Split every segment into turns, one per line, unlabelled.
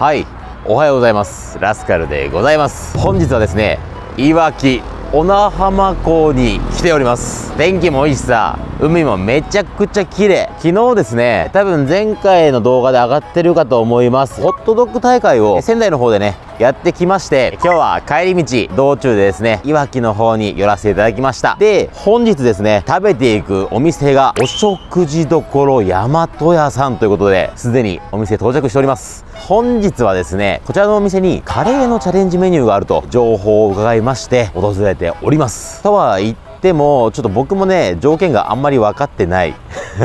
はい。おはようございます。ラスカルでございます。本日はですねいわき小名浜港に来ております。天気もいいしさ海もめちゃくちゃ綺麗。昨日ですね多分前回の動画で上がってるかと思います。ホットドッグ大会を仙台の方でねやってきまして今日は帰り道道中でですねいわきの方に寄らせていただきました。で本日ですね食べていくお店がお食事処大和屋さんということですでにお店到着しております。本日はですねこちらのお店にカレーのチャレンジメニューがあると情報を伺いまして訪れております。とは言ってもちょっと僕もね条件があんまり分かってない。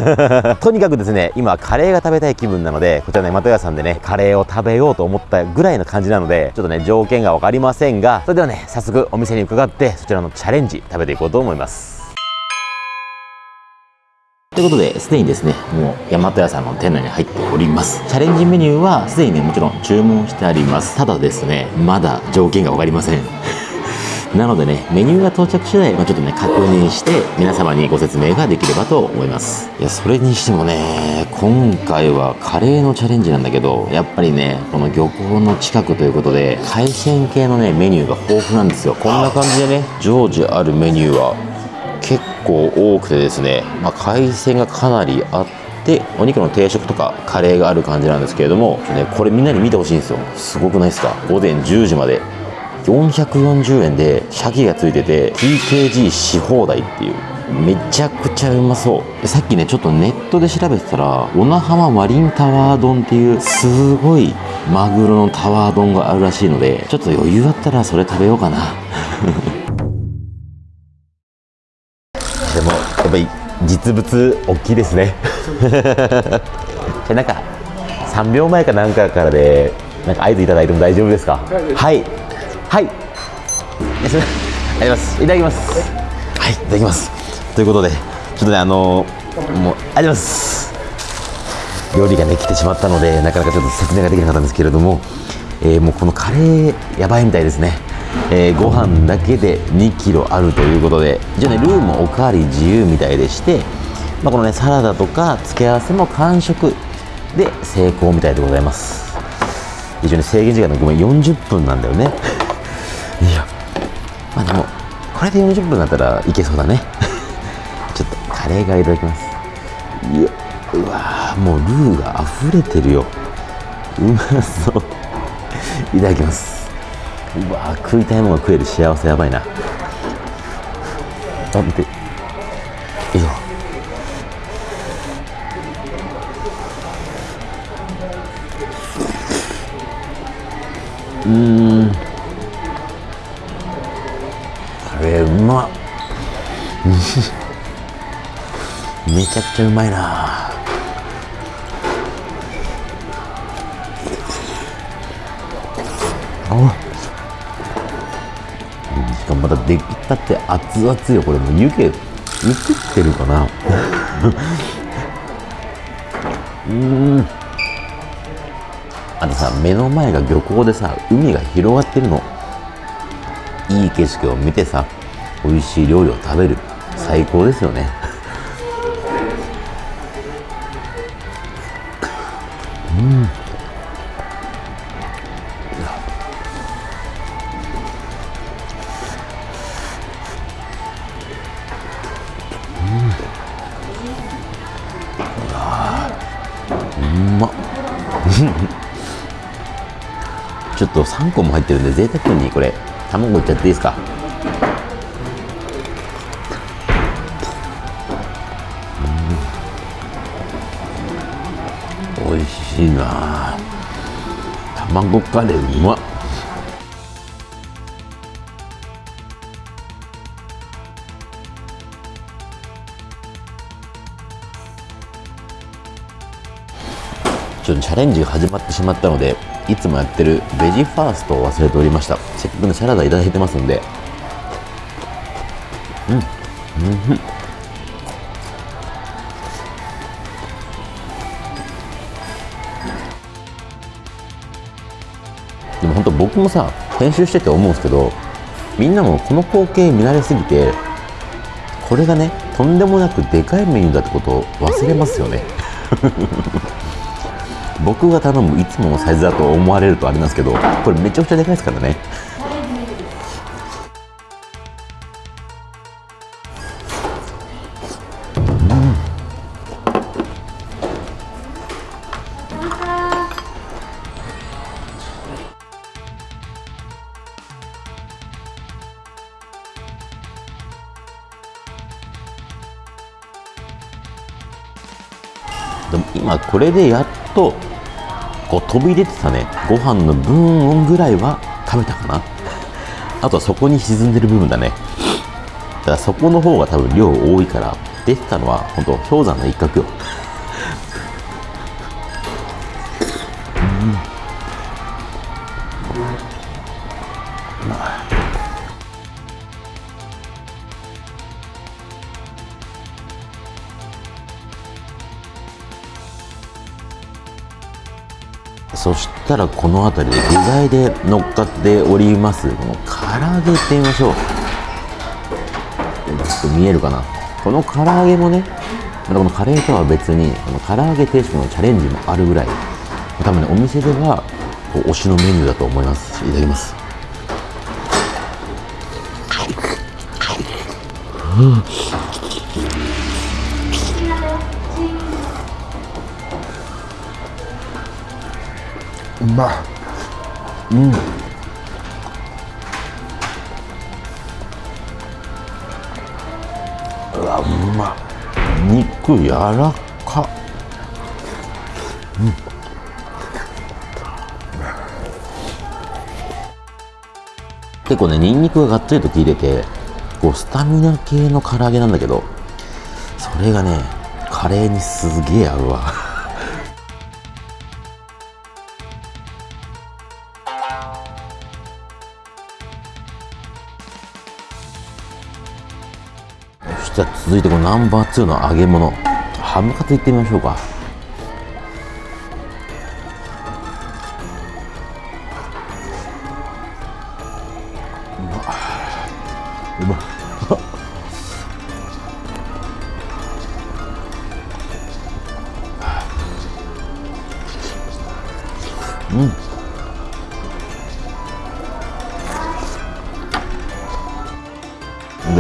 とにかくですね今カレーが食べたい気分なのでこちらね又屋さんでねカレーを食べようと思ったぐらいの感じなのでちょっとね条件が分かりませんがそれではね早速お店に伺ってそちらのチャレンジ食べていこうと思います。ということで、すでにですね、もう大和屋さんの店内に入っております。チャレンジメニューはすでにね、もちろん注文してあります。ただですね、まだ条件が分かりません。なのでね、メニューが到着次第、まあ、ちょっとね、確認して、皆様にご説明ができればと思います。いや、それにしてもね、今回はカレーのチャレンジなんだけど、やっぱりね、この漁港の近くということで、海鮮系のね、メニューが豊富なんですよ。こんな感じでね、常時あるメニューは構多くてですね、まあ、海鮮がかなりあってお肉の定食とかカレーがある感じなんですけれども、ね、これみんなに見てほしいんですよ。すごくないですか？午前10時まで。440円で鮭がついてて TKG し放題っていう。めちゃくちゃうまそう。さっきねちょっとネットで調べてたら小名浜マリンタワー丼っていうすごいマグロのタワー丼があるらしいのでちょっと余裕あったらそれ食べようかな。ぱり実物大きいですね。じゃあなんか3秒前かなんかからでなんか合図いただいても大丈夫ですか？はい。はい。ありがとうございます。いただきます。はいいただきます。ということでちょっとねあのもうありがとうございます。料理がね来てしまったのでなかなかちょっと説明ができなかったんですけれども、えー、もうこのカレーやばいみたいですねえー、ご飯だけで2キロあるということで一応ねルーもおかわり自由みたいでして、まあ、このねサラダとか付け合わせも完食で成功みたいでございます。一応ね制限時間のごめん40分なんだよね。いやまあでもこれで40分だったらいけそうだね。ちょっとカレーがいただきます。いやうわもうルーが溢れてるよ。うまそう。いただきますうわ食いたいものが食える幸せやばいな。あ見てよいしょうん。カレーうまっ。めちゃくちゃうまいな。あしかもまた出来たて熱々よこれもう湯気映ってるかな？うん。あとさ目の前が漁港でさ海が広がってるの。いい景色を見てさ美味しい料理を食べる。最高ですよね。うん。ちょっと3個も入ってるんで贅沢にこれ卵いっちゃっていいですか？美味しいな。卵カレーうまっ。っとチャレンジが始まってしまったのでいつもやってるベジファーストを忘れておりました。せっかくねサラダいただいてますんで。うん。うん。でも本当僕もさ編集してて思うんですけどみんなもこの光景見慣れすぎてこれがねとんでもなくでかいメニューだってことを忘れますよね。僕が頼むいつものサイズだと思われるとあれなんですけどこれめちゃくちゃでかいですからね。でも今これでやっとこう飛び出てたね。ご飯の分ぐらいは食べたかな。あとはそこに沈んでる部分だね。だからそこの方が多分量多いから出てたのは本当氷山の一角よ。うん。そしたらこの辺りで具材で乗っかっております。この唐揚げいってみましょう。ちょっと見えるかな。この唐揚げもねまたこのカレーとは別にこの唐揚げ定食のチャレンジもあるぐらい。多分ねお店ではこう推しのメニューだと思いますいただきます。
うんうまい。
うわうま肉柔らか。結構ねニンニクががっつりと効いててこうスタミナ系の唐揚げなんだけどそれがねカレーにすげえ合うわ。じゃあ続いてこのナンバー2の揚げ物。ハムカツいってみましょうか。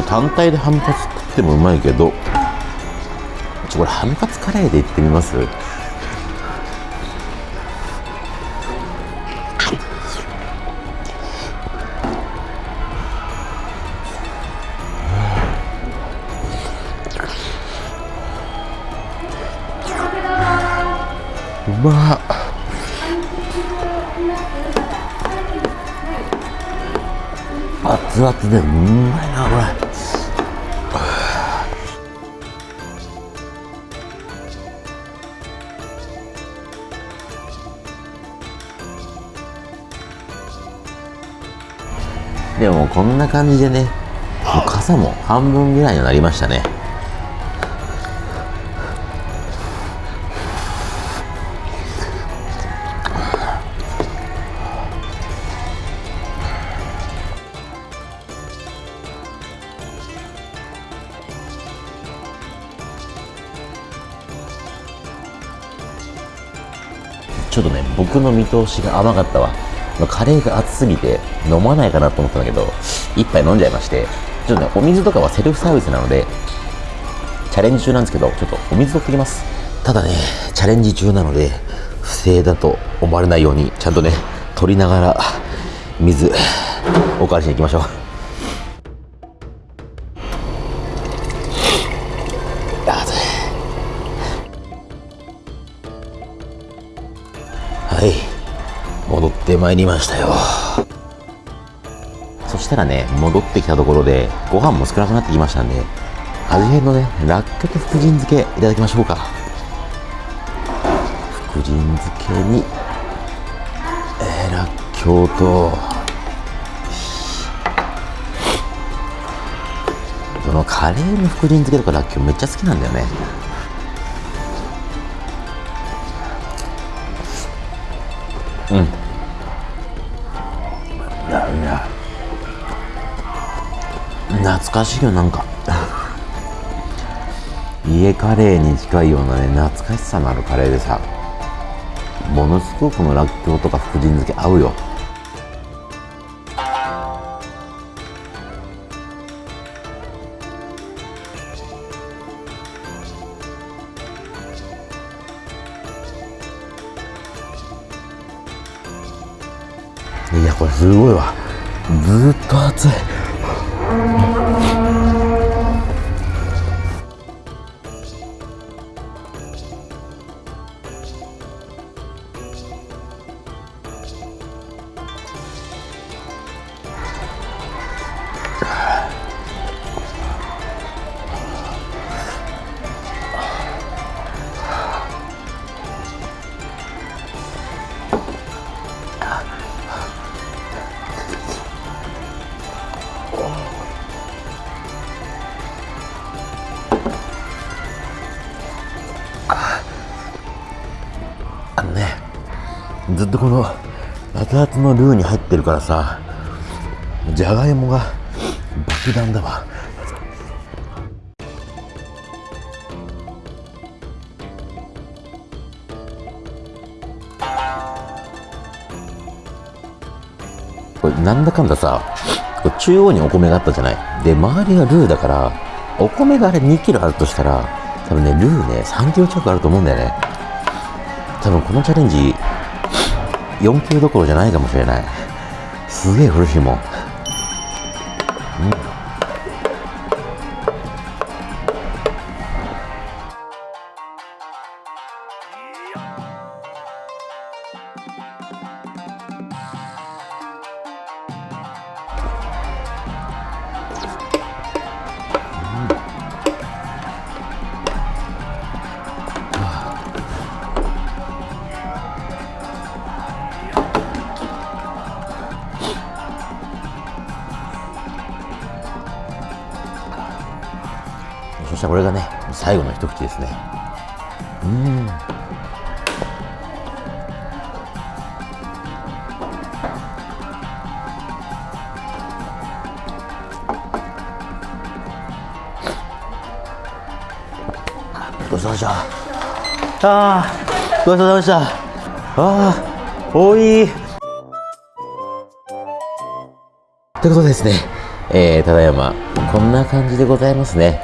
単体でハムカツ食ってもうまいけどちょこれハムカツカレーでいってみます？うま熱々でうまいなこれ。でもこんな感じでねもう傘も半分ぐらいになりましたね。ちょっとね僕の見通しが甘かったわ。カレーが熱すぎて飲まないかなと思ったんだけど一杯飲んじゃいましてちょっとねお水とかはセルフサービスなのでチャレンジ中なんですけどちょっとお水取ってきます。ただねチャレンジ中なので不正だと思われないようにちゃんとね取りながら水おかわりしに行きましょう。戻ってまいりましたよ。そしたらね戻ってきたところでご飯も少なくなってきましたんで味変のねらっきょうと福神漬けいただきましょうか。福神漬けに、えー、らっきょうとそのカレーの福神漬けとからっきょうめっちゃ好きなんだよね。懐かしいよなんか。家カレーに近いようなね懐かしさのあるカレーでさものすごくこのらっきょうとか福神漬け合うよ。いやこれすごいわ。ずっと熱い。Thank you. とこの熱々のルーに入ってるからさじゃがいもが爆弾だわ。これなんだかんださ中央にお米があったじゃない？で周りがルーだからお米があれ2キロあるとしたら多分ねルーね3キロ近くあると思うんだよね。多分このチャレンジ 4K どころじゃないかもしれない。すげえ古いも。ん、うん、そしたらこれがね最後の一口ですね。うん。ごちそうさまでした。ああごちそうさまでした。ああおい。ということでですね、えー、ただいまこんな感じでございますね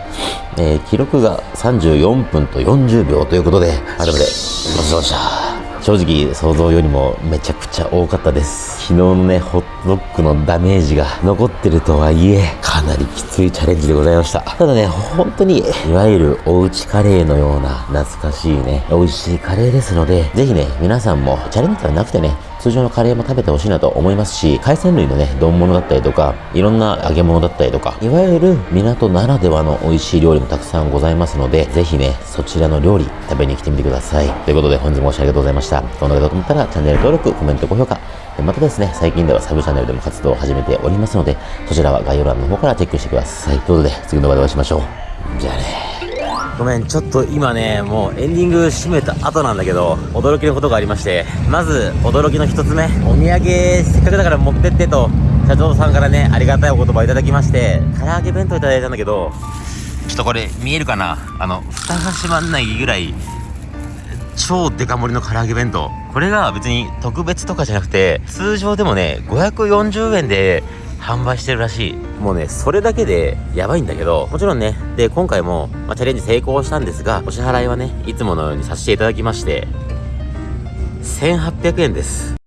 えー、記録が34分と40秒ということで、改めて、ごちそうさまでした。正直、想像よりもめちゃくちゃ多かったです。昨日のね、ホットドッグのダメージが残ってるとはいえ、かなりきついチャレンジでございました。ただね、本当に、いわゆるおうちカレーのような懐かしいね、美味しいカレーですので、ぜひね、皆さんもチャレンジではなくてね、通常のカレーも食べてほしいなと思いますし、海鮮類のね、丼物だったりとか、いろんな揚げ物だったりとか、いわゆる港ならではの美味しい料理もたくさんございますので、ぜひね、そちらの料理食べに来てみてください。ということで本日もご視聴ありがとうございました。この動画がと思ったらチャンネル登録、コメント、高評価、またですね、最近ではサブチャンネルでも活動を始めておりますので、そちらは概要欄の方からチェックしてください。ということで、次の動画でお会いしましょう。じゃあね。ごめん、ちょっと今ね、もうエンディング締めた後なんだけど、驚きのことがありまして、まず、驚きの一つ目、お土産、せっかくだから持ってってと、社長さんからね、ありがたいお言葉いただきまして、唐揚げ弁当いただいたんだけど、ちょっとこれ見えるかな？あの、蓋が閉まんないぐらい、超デカ盛りの唐揚げ弁当。これが別に特別とかじゃなくて、通常でもね、540円で販売してるらしい。もうね、それだけでやばいんだけど、もちろんね、で、今回も、まあ、チャレンジ成功したんですが、お支払いはね、いつものようにさせていただきまして、1800円です。